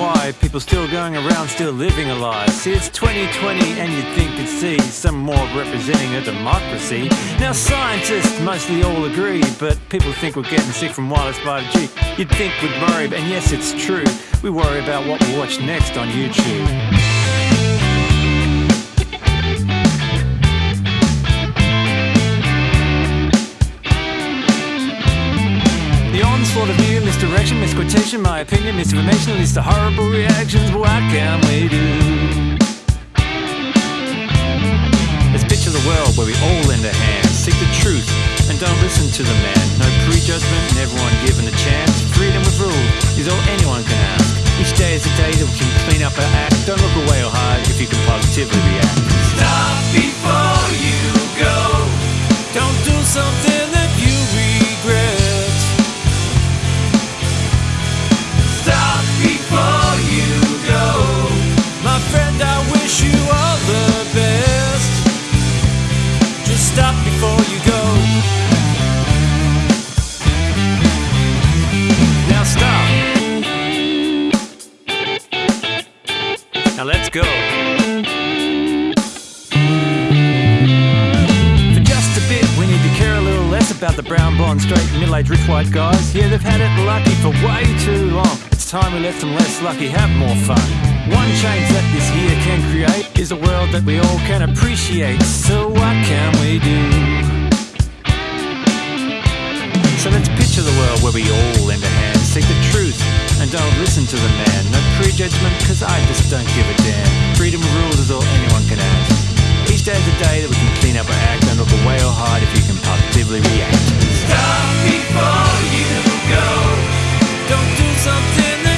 why people still going around, still living a lie. See, it's 2020 and you'd think you'd see some more representing a democracy. Now, scientists mostly all agree, but people think we're getting sick from wireless 5G. You'd think we'd worry, and yes, it's true. We worry about what we watch next on YouTube. For the onslaught of view, misdirection, misquotation, my opinion, misinformation leads to horrible reactions. What can we do? Let's picture the world where we all lend a hand, seek the truth, and don't listen to the man. No prejudgment, and everyone given a chance. Freedom with rule is all anyone can ask. Each day is a day that we can clean up our act. Don't look away or hide if you can positively react. Stop before you go. Don't do something go. For just a bit, we need to care a little less about the brown, blonde, straight, middle-aged, rich white guys. Yeah, they've had it lucky for way too long. It's time we let some less lucky have more fun. One change that this year can create is a world that we all can appreciate. So what can we do? So let's picture the world where we all lend a hand, seek the truth, and don't listen to the man. No prejudgment, cause I just don't give a damn. Freedom rules is all anyone can ask. Each day is a day that we can clean up our act. Don't look away or hide if you can positively react. Stop before you go. Don't do something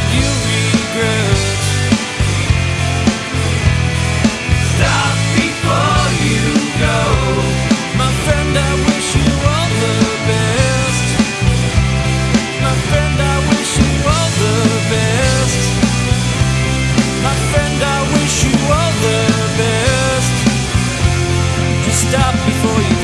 Stop before you